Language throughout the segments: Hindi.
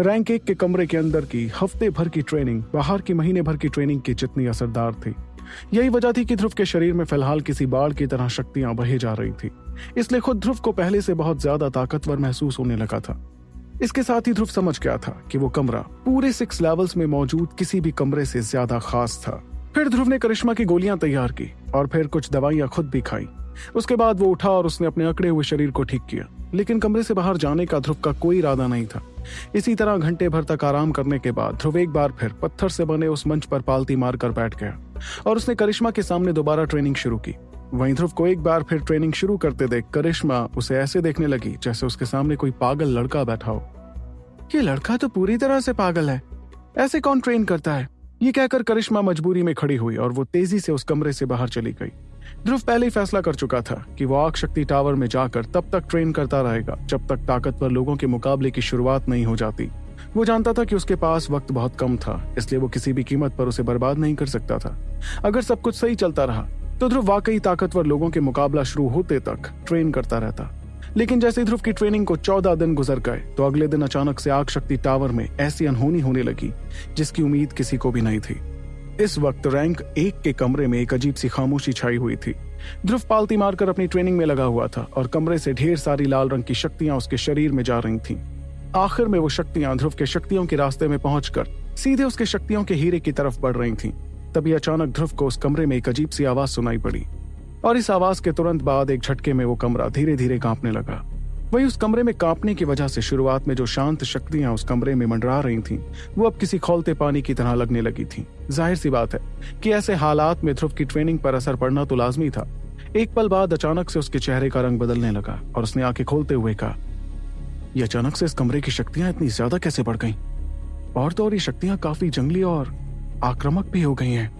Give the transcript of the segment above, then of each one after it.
रैंक एक के कमरे के अंदर की हफ़्ते भर की ट्रेनिंग, बाहर की महीने भर की ट्रेनिंग की जितनी असरदार थी। यही वजह थी कि ध्रुव के शरीर में फ़िलहाल किसी बाढ़ की तरह शक्तियाँ बहे जा रही थी। इसलिए खुद ध्रुव को पहले से बहुत ज़्यादा ताकतवर महसूस होने लगा था। इसके साथ ही ध्रुव समझ गया था कि वो कमरा पूरे सिक्स लेवल्स में मौजूद किसी भी कमरे से ज़्यादा खास था। फिर ध्रुव ने करिश्मा की गोलियाँ तैयार की और फिर कुछ दवाइयाँ खुद भी खाई। उसके बाद वो उठा और उसने अपने अकड़े हुए शरीर को ठीक किया। लेकिन कमरे से बाहर जाने का ध्रुव का कोई इरादा नहीं था। इसी तरह घंटे भर तक आराम करने के बाद ध्रुव एक बार फिर पत्थर से बने उस मंच पर पालती मारकर बैठ गया और उसने करिश्मा के सामने दोबारा ट्रेनिंग शुरू की। वहीं ध्रुव को एक बार फिर ट्रेनिंग शुरू करते देख करिश्मा उसे ऐसे देखने लगी जैसे उसके सामने कोई पागल लड़का बैठा हो। ये लड़का तो पूरी तरह से पागल है। ऐसे कौन ट्रेन करता है? ये कहकर करिश्मा मजबूरी में खड़ी हुई और वो तेज़ी से उस कमरे से बाहर चली गई। ध्रुव पहले ही फैसला कर चुका था कि वो आग शक्ति टावर में जाकर तब तक ट्रेन करता रहेगा, जब तक ताकतवर लोगों के मुकाबले की शुरुआत नहीं हो जाती। वो जानता था कि उसके पास वक्त बहुत कम था, इसलिए वो किसी भी कीमत पर उसे बर्बाद नहीं कर सकता था। अगर सब कुछ सही चलता रहा तो ध्रुव वाकई ताकतवर लोगों के मुकाबला शुरू होते तक ट्रेन करता रहता। लेकिन जैसे ध्रुव की ट्रेनिंग को चौदह दिन गुजर गए तो अगले दिन अचानक से आग शक्ति टावर में ऐसी अनहोनी होने लगी, जिसकी उम्मीद किसी को भी नहीं थी। इस वक्त रैंक एक के कमरे में एक अजीब सी खामोशी छाई हुई थी ध्रुव पालती मारकर अपनी ट्रेनिंग में लगा हुआ था और कमरे से ढेर सारी लाल रंग की शक्तियाँ उसके शरीर में जा रही थीं। आखिर में वो शक्तियाँ ध्रुव के शक्तियों के रास्ते में पहुंचकर सीधे उसके शक्तियों के हीरे की तरफ़ बढ़ रही थीं। तभी अचानक ध्रुव को उस कमरे में एक अजीब सी आवाज़ सुनाई पड़ी और इस आवाज़ के तुरंत बाद एक झटके में वो कमरा धीरे धीरे कांपने लगा वही उस कमरे में कांपने की वजह से शुरुआत में जो शांत शक्तियाँ उस कमरे में मंडरा रही थीं, वो अब किसी खोलते पानी की तरह लगने लगी थीं। ज़ाहिर सी बात है कि ऐसे हालात में ध्रुव की ट्रेनिंग पर असर पड़ना तो लाजमी था एक पल बाद अचानक से उसके चेहरे का रंग बदलने लगा और उसने आँखें खोलते हुए कहा यह अचानक से इस कमरे की शक्तियाँ इतनी ज़्यादा कैसे बढ़ गईं? और तो और ये शक्तियाँ काफ़ी जंगली और आक्रामक भी हो गई हैं।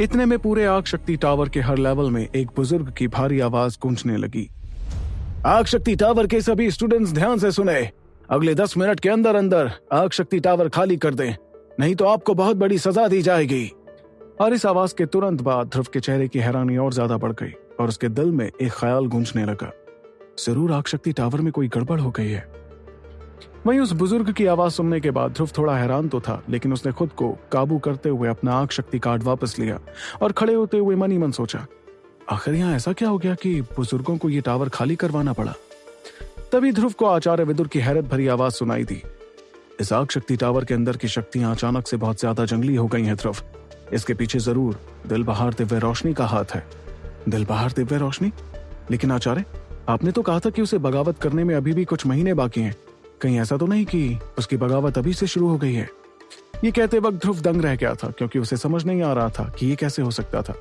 इतने में पूरे आग शक्ति टावर के हर लेवल में एक बुज़ुर्ग की भारी आवाज़ गूंजने लगी आग शक्ति टावर के सभी स्टूडेंट्स ध्यान से सुने। अगले दस मिनट के अंदर अंदर आग शक्ति टावर खाली कर दें, नहीं तो आपको बहुत बड़ी सजा दी जाएगी। और इस आवाज़ के तुरंत बाद ध्रुव के चेहरे की हैरानी और ज़्यादा बढ़ गई और उसके दिल में एक ख्याल गूंजने लगा। ज़रूर आग शक्ति टावर में कोई गड़बड़ हो गई है। वहीं उस बुज़ुर्ग की आवाज़ सुनने के बाद ध्रुव थोड़ा हैरान तो था, लेकिन उसने खुद को काबू करते हुए अपना आग शक्ति कार्ड वापस लिया और खड़े होते हुए मन मन सोचा आखिर यहाँ ऐसा क्या हो गया कि बुज़ुर्गों को ये टावर खाली करवाना पड़ा? तभी ध्रुव को आचार्य विदुर की हैरत भरी आवाज़ सुनाई दी। इस आग शक्ति टावर के अंदर की शक्तियाँ अचानक से बहुत ज़्यादा जंगली हो गई हैं ध्रुव। इसके पीछे ज़रूर दिल बहार दिव्य रोशनी का हाथ है। दिल बहार दिव्य रोशनी? लेकिन आचार्य, आपने तो कहा था कि उसे बगावत करने में अभी भी कुछ महीने बाकी हैं। कहीं ऐसा तो नहीं कि उसकी बगावत अभी से शुरू हो गई है? ये कहते वक्त ध्रुव दंग रह गया था, क्योंकि उसे समझ नहीं आ रहा था कि ये कैसे हो सकता था।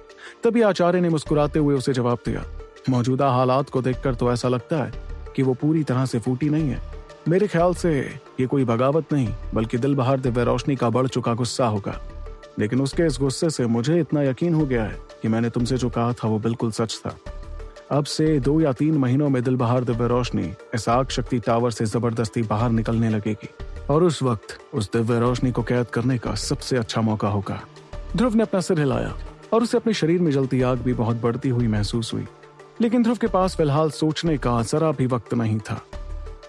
तभी आचार्य ने मुस्कुराते हुए उसे जवाब दिया, मौजूदा हालात को देखकर तो ऐसा लगता है कि वो पूरी तरह से फूटी नहीं है। मेरे ख्याल से ये कोई बगावत नहीं, बल्कि दिल बहार दिव्य रोशनी का बढ़ चुका गुस्सा होगा। लेकिन उसके इस गुस्से से मुझे इतना यकीन हो गया है कि मैंने तुमसे जो कहा था वो बिल्कुल सच था। अब से दो या तीन महीनों में दिल बहार दिव्य रोशनी इस आग शक्ति टावर से ज़बरदस्ती बाहर निकलने लगेगी। और उस वक्त उस दिव्य रोशनी को कैद करने का सबसे अच्छा मौका होगा। ध्रुव ने अपना सिर हिलाया और उसे अपने शरीर में जलती आग भी बहुत बढ़ती हुई महसूस हुई। लेकिन ध्रुव के पास फ़िलहाल सोचने का जरा भी वक्त नहीं था।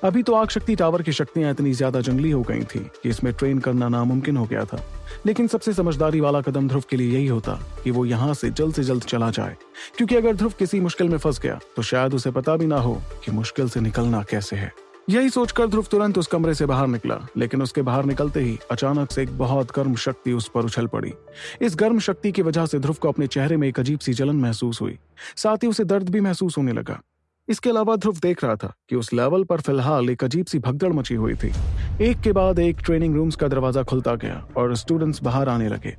अभी तो आग शक्ति टावर की शक्तियाँ इतनी ज़्यादा जंगली हो गई थी कि इसमें ट्रेन करना नामुमकिन हो गया था। लेकिन सबसे समझदारी वाला कदम ध्रुव के लिए यही होता कि वो यहाँ से जल्द से जल्द चला जाए। क्योंकि अगर ध्रुव किसी मुश्किल में फंस गया तो शायद उसे पता भी ना हो कि मुश्किल से निकलना कैसे है। यही सोचकर ध्रुव तुरंत उस कमरे से बाहर निकला, लेकिन उसके बाहर निकलते ही अचानक से एक बहुत गर्म शक्ति उस पर उछल पड़ी। इस गर्म शक्ति की वजह से ध्रुव को अपने चेहरे में एक अजीब सी जलन महसूस हुई। साथ ही उसे दर्द भी महसूस होने लगा। इसके अलावा ध्रुव देख रहा था कि उस लेवल पर फ़िलहाल एक अजीब सी भगदड़ मची हुई थी। एक के बाद एक ट्रेनिंग रूम्स का दरवाज़ा खुलता गया और स्टूडेंट्स बाहर आने लगे।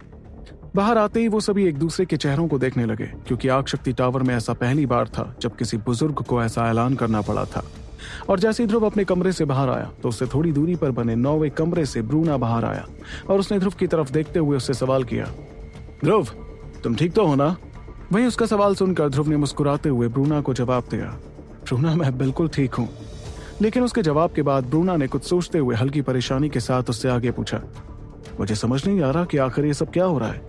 बाहर आते ही वो सभी एक दूसरे के चेहरों को देखने लगे, क्योंकि आग शक्ति टावर में ऐसा पहली बार था जब किसी बुज़ुर्ग को ऐसा ऐलान करना पड़ा था। और जैसे ही ध्रुव अपने कमरे से बाहर आया तो उससे थोड़ी दूरी पर बने नौवे कमरे से ब्रूना बाहर आया और उसने ध्रुव की तरफ़ देखते हुए उससे सवाल किया, ध्रुव, तुम ठीक तो हो ना? वहीं उसका सवाल सुनकर ध्रुव ने मुस्कुराते हुए ब्रूना को जवाब दिया, ब्रूना, मैं बिल्कुल ठीक हूँ। लेकिन उसके जवाब के बाद ब्रूना ने कुछ सोचते हुए हल्की परेशानी के साथ उससे आगे पूछा, मुझे समझ नहीं आ रहा कि आखिर ये सब क्या हो रहा है?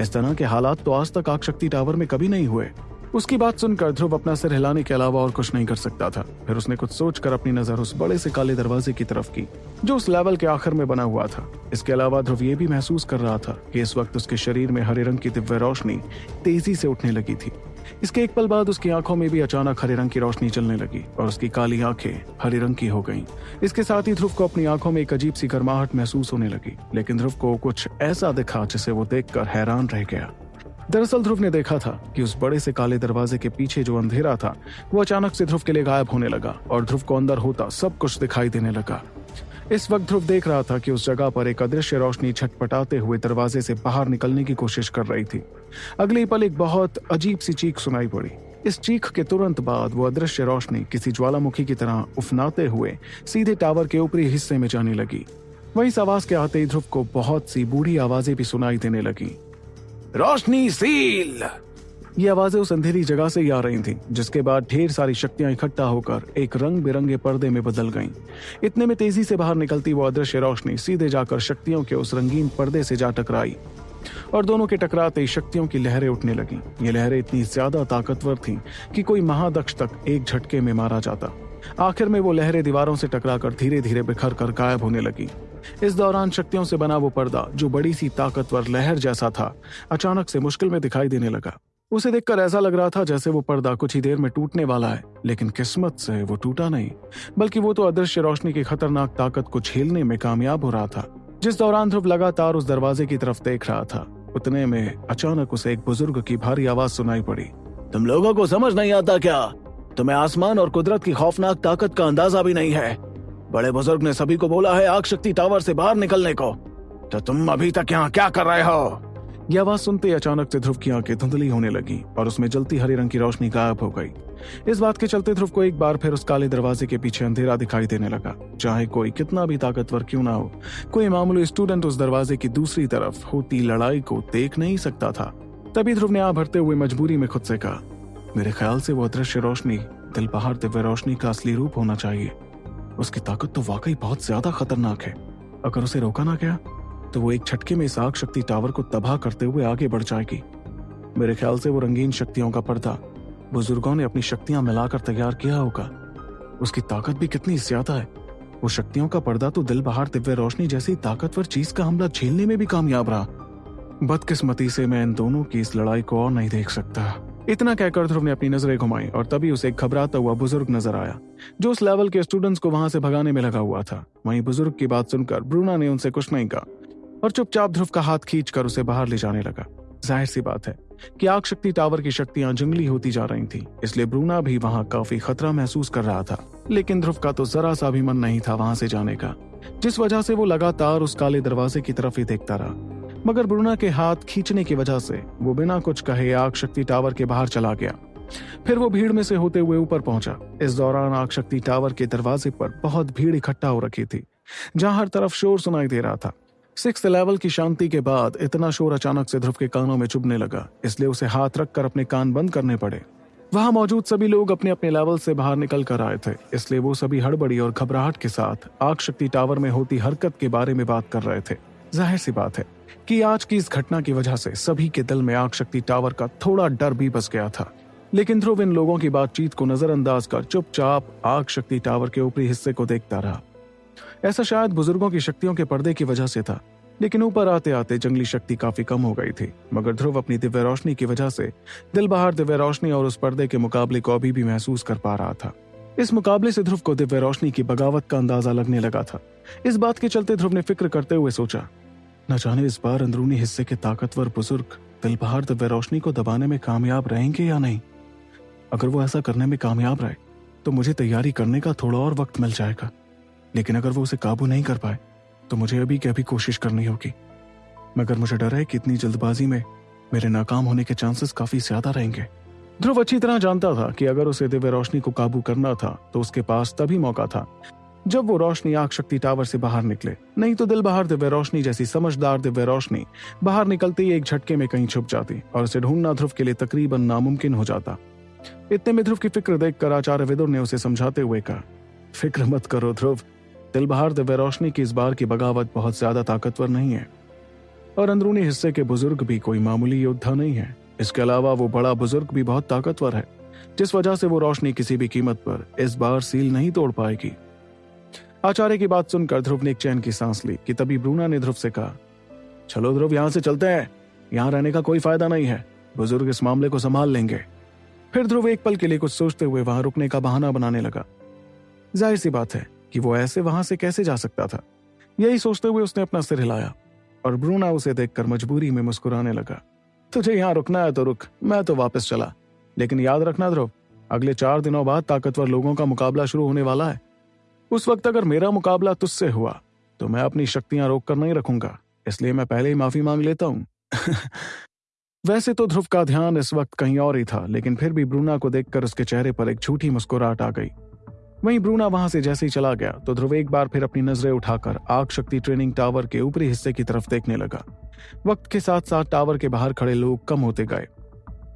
इस तरह के हालात तो आज तक आग शक्ति टावर में कभी नहीं हुए। उसकी बात सुनकर ध्रुव अपना सिर हिलाने के अलावा और कुछ नहीं कर सकता था। फिर उसने कुछ सोचकर अपनी नज़र उस बड़े से काले दरवाजे की तरफ़ की, जो उस लेवल के आखिर में बना हुआ था। इसके अलावा ध्रुव ये भी महसूस कर रहा था कि इस वक्त उसके शरीर में हरे रंग की दिव्य रोशनी तेज़ी से उठने लगी थी। इसके एक पल बाद उसकी आँखों में भी अचानक हरे रंग की रोशनी चलने लगी और उसकी काली आँखें हरे रंग की हो गईं। इसके साथ ही ध्रुव को अपनी आँखों में एक अजीब सी गर्माहट महसूस होने लगी, लेकिन ध्रुव को कुछ ऐसा दिखा जिसे वो देखकर हैरान रह गया। दरअसल ध्रुव ने देखा था कि उस बड़े से काले दरवाजे के पीछे जो अंधेरा था, वो अचानक से ध्रुव के लिए गायब होने लगा और ध्रुव को अंदर होता सब कुछ दिखाई देने लगा। इस वक्त ध्रुव देख रहा था कि उस जगह पर एक अदृश्य रोशनी छटपटाते हुए दरवाजे से बाहर निकलने की कोशिश कर रही थी। अगले पल एक बहुत अजीब सी चीख सुनाई पड़ी। इस चीख के तुरंत बाद वो अदृश्य रोशनी किसी ज्वालामुखी की तरह उफनाते हुए सीधे टावर के ऊपरी हिस्से में जाने लगी। वहीं इस आवाज़ के आते ही ध्रुव को बहुत सी बूढ़ी आवाज़ें भी सुनाई देने लगी। रोशनी सील। ये आवाज़ें उस अंधेरी जगह से ही आ रही थीं, जिसके बाद ढेर सारी शक्तियाँ इकट्ठा होकर एक रंग बिरंगे पर्दे में बदल गईं। इतने में तेज़ी से बाहर निकलती वो अदृश्य रोशनी सीधे जाकर शक्तियों के उस रंगीन पर्दे से जा टकराई। और दोनों के टकराते ही शक्तियों की लहरें उठने लगी। ये लहरें इतनी ज़्यादा ताकतवर थीं कि कोई महादक्ष तक एक झटके में मारा जाता। आखिर में वो लहरें दीवारों से टकराकर धीरे धीरे बिखर कर गायब होने लगी। इस दौरान शक्तियों से बना वो पर्दा, जो बड़ी सी ताकतवर लहर जैसा था, अचानक से मुश्किल में दिखाई देने लगा। उसे देखकर ऐसा लग रहा था जैसे वो पर्दा कुछ ही देर में टूटने वाला है, लेकिन किस्मत से वो टूटा नहीं, बल्कि वो तो अदृश्य रोशनी की खतरनाक ताकत को झेलने में कामयाब हो रहा था। जिस दौरान ध्रुव लगातार उस दरवाजे की तरफ़ देख रहा था, उतने में अचानक उसे एक बुज़ुर्ग की भारी आवाज़ सुनाई पड़ी। तुम लोगों को समझ नहीं आता क्या? तुम्हें आसमान और कुदरत की खौफनाक ताकत का अंदाज़ा भी नहीं है। बड़े बुज़ुर्ग ने सभी को बोला है आग शक्ति टावर से बाहर निकलने को। तो तुम अभी तक यहाँ क्या कर रहे हो? यह आवाज़ सुनते अचानक से ध्रुव की आँखें धुंधली होने लगी और उसमें जलती हरे रंग की रोशनी गायब हो गई। इस बात के चलते ध्रुव को एक बार फिर उस काले दरवाजे के पीछे अंधेरा दिखाई देने लगा, चाहे कोई कितना भी ताकतवर क्यों ना हो। कोई मामूली स्टूडेंट उस दरवाजे की दूसरी तरफ़ होती लड़ाई को देख नहीं सकता था। तभी ध्रुव ने आ भरते हुए मजबूरी में खुद से कहा, मेरे ख्याल से वो अदृश्य रोशनी, दिल बहार दिव्य रोशनी का असली रूप होना चाहिए। उसकी ताकत तो वाकई बहुत ज़्यादा खतरनाक है। अगर उसे रोका ना गया तो वो एक झटके में इस आग शक्ति टावर को तबाह करते हुए आगे बढ़ जाएगी। मेरे ख्याल से वो रंगीन शक्तियों का पर्दा, बुज़ुर्गों ने अपनी शक्तियाँ मिलाकर तैयार किया होगा। उसकी ताकत भी कितनी ज़्यादा है। वो शक्तियों का पर्दा तो दिल बहार दिव्य रोशनी जैसी ताकतवर चीज़ का हमला झेलने में भी कामयाब रहा। बदकिस्मती से मैं इन दोनों की इस लड़ाई को और नहीं देख सकता। इतना कहकर ध्रुव ने अपनी नज़रें घुमाई और तभी उसे घबराता हुआ बुज़ुर्ग नज़र आया, जो उस लेवल के स्टूडेंट्स को वहाँ से भगाने में लगा हुआ था। वहीं बुज़ुर्ग की बात सुनकर ब्रूना ने उनसे कुछ नहीं कहा और चुपचाप ध्रुव का हाथ खींचकर उसे बाहर ले जाने लगा। ज़ाहिर सी बात है कि आग शक्ति टावर की शक्तियाँ जंगली होती जा रही थी, इसलिए ब्रूना भी वहाँ काफ़ी खतरा महसूस कर रहा था। लेकिन ध्रुव का तो जरा सा भी मन नहीं था वहाँ से जाने का, जिस वजह से वो लगातार उस काले दरवाजे की तरफ़ ही देखता रहा। मगर ब्रूना के हाथ खींचने की वजह से वो बिना कुछ कहे आग शक्ति टावर के बाहर चला गया। फिर वो भीड़ में से होते हुए ऊपर पहुँचा। इस दौरान आग शक्ति टावर के दरवाजे पर बहुत भीड़ इकट्ठा हो रखी थी, जहाँ हर तरफ़ शोर सुनाई दे रहा था। सिक्स लेवल की शांति के बाद इतना शोर अचानक से ध्रुव के कानों में चुभने लगा, इसलिए उसे हाथ रखकर अपने कान बंद करने पड़े। वहाँ मौजूद सभी लोग अपने अपने लेवल से बाहर निकल कर आए थे, इसलिए वो सभी हड़बड़ी और घबराहट के साथ आग शक्ति टावर में होती हरकत के बारे में बात कर रहे थे। ज़ाहिर सी बात है कि आज की इस घटना की वजह से सभी के दिल में आग शक्ति टावर का थोड़ा डर भी बस गया था। लेकिन ध्रुव इन लोगों की बातचीत को नजरअंदाज कर चुपचाप आग शक्ति टावर के ऊपरी हिस्से को देखता रहा। ऐसा शायद बुज़ुर्गों की शक्तियों के पर्दे की वजह से था, लेकिन ऊपर आते आते जंगली शक्ति काफ़ी कम हो गई थी। मगर ध्रुव अपनी दिव्य रोशनी की वजह से दिल बाहर दिव्य रोशनी और उस पर्दे के मुकाबले को अभी भी महसूस कर पा रहा था। इस मुकाबले से ध्रुव को दिव्य रोशनी की बगावत का अंदाज़ा लगने लगा था। इस बात के चलते ध्रुव ने फ़िक्र करते हुए सोचा, न जाने इस बार अंदरूनी हिस्से के ताकतवर बुज़ुर्ग दिलबहार दिव्य रोशनी को दबाने में कामयाब रहेंगे या नहीं? अगर वो ऐसा करने में कामयाब रहे तो मुझे तैयारी करने का थोड़ा और वक्त मिल जाएगा। लेकिन अगर वो उसे काबू नहीं कर पाए तो मुझे अभी क्या भी कोशिश करनी होगी। मगर मुझे डर है कि इतनी जल्दबाजी में मेरे नाकाम होने के चांसेस काफ़ी ज़्यादा रहेंगे। ध्रुव अच्छी तरह जानता था कि अगर उसे दिव्य रोशनी को काबू करना था तो उसके पास तभी मौका था, जब वो रोशनी आग शक्ति टावर से बाहर निकले। नहीं तो दिल बाहर दिव्य रोशनी जैसी समझदार दिव्य रोशनी बाहर निकलते ही एक झटके में कहीं छुप जाती और उसे ढूंढना ध्रुव के लिए तकरीबन नामुमकिन हो जाता। इतने में ध्रुव की फ़िक्र देखकर आचार्य विदुर ने उसे समझाते हुए कहा, फ़िक्र मत करो ध्रुव, दिल बाहर दिव्य रोशनी की इस बार की बगावत बहुत ज़्यादा ताकतवर नहीं है और अंदरूनी हिस्से के बुज़ुर्ग भी कोई मामूली योद्धा नहीं है। इसके अलावा वो बड़ा बुज़ुर्ग भी बहुत ताकतवर है। जिस वजह से वो रोशनी किसी भी कीमत पर इस बार सील नहीं तोड़ पाएगी। आचार्य की बात सुनकर ध्रुव ने एक चैन की सांस ली कि तभी ब्रूना ने ध्रुव से कहा, चलो ध्रुव, यहाँ से चलते हैं। यहाँ रहने का कोई फ़ायदा नहीं है। बुज़ुर्ग इस मामले को संभाल लेंगे। फिर ध्रुव एक पल के लिए कुछ सोचते हुए वहाँ रुकने का बहाना बनाने लगा। ज़ाहिर सी बात है कि वो ऐसे वहाँ से कैसे जा सकता था। यही सोचते हुए उसने अपना सिर हिलाया और ब्रूना उसे देखकर मजबूरी में मुस्कुराने लगा। तुझे यहाँ रुकना है तो रुक। मैं तो वापस चला। लेकिन याद रखना ध्रुव, अगले चार दिनों बाद ताकतवर लोगों का मुकाबला शुरू होने वाला है। उस वक्त अगर मेरा मुकाबला तुझसे हुआ तो मैं अपनी शक्तियाँ रोक कर नहीं रखूँगा। इसलिए मैं पहले ही माफ़ी मांग लेता हूँ। वैसे तो ध्रुव का ध्यान इस वक्त कहीं और ही था, लेकिन फिर भी ब्रूना को देखकर उसके चेहरे पर एक झूठी मुस्कुराहट आ गई। वहीं ब्रूना वहाँ से जैसे ही चला गया तो ध्रुव एक बार फिर अपनी नज़रें उठाकर आग शक्ति ट्रेनिंग टावर के ऊपरी हिस्से की तरफ़ देखने लगा। वक्त के साथ साथ टावर के बाहर खड़े लोग कम होते गए,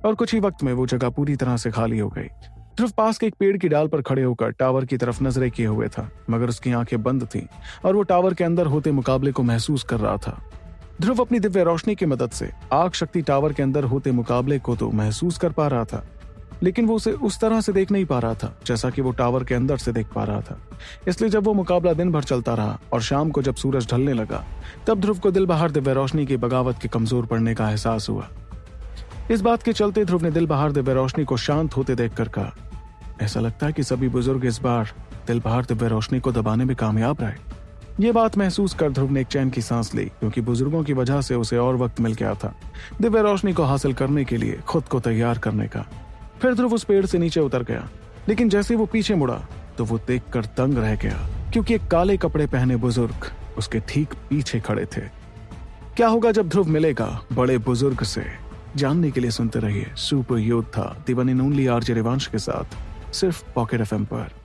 और कुछ ही वक्त में वो जगह पूरी तरह से खाली हो गई। ध्रुव पास के एक पेड़ की डाल पर खड़े होकर टावर की तरफ़ नज़रें किए हुए था, मगर उसकी आँखें बंद थीं, और वो टावर के अंदर होते मुकाबले को महसूस कर रहा था। ध्रुव अपनी दिव्य रोशनी की मदद से आग शक्ति टावर के अंदर होते मुकाबले को तो महसूस कर पा रहा था लेकिन वो उसे उस तरह से देख नहीं पा रहा था, जैसा कि वो टावर के अंदर से देख पा रहा था। इसलिए जब वो मुकाबला दिन भर चलता रहा और शाम को जब सूरज ढलने लगा, तब ध्रुव को दिल बहार दिव्य रोशनी की बगावत के कमज़ोर पड़ने का एहसास हुआ। इस बात के चलते ध्रुव ने दिल बहार दिव्य रोशनी को शांत होते देखकर कहा, ऐसा लगता है कि सभी बुज़ुर्ग इस बार दिल बहार दिव्य रोशनी को दबाने में कामयाब रहे। ये बात महसूस कर ध्रुव ने एक चैन की सांस ली, क्योंकि बुज़ुर्गों की वजह से उसे और वक्त मिल गया था। दिव्य रोशनी को हासिल करने के लिए खुद को तैयार करने का फिर ध्रुव उस पेड़ से नीचे उतर गया। लेकिन जैसे वो पीछे मुड़ा तो वो देख कर तंग रह गया, क्योंकि एक काले कपड़े पहने बुज़ुर्ग उसके ठीक पीछे खड़े थे। क्या होगा जब ध्रुव मिलेगा बड़े बुज़ुर्ग से? जानने के लिए सुनते रहिए सुपर योद्धा दिवन इन ओनली रिवांश के साथ, सिर्फ़ पॉकेट एफएम पर।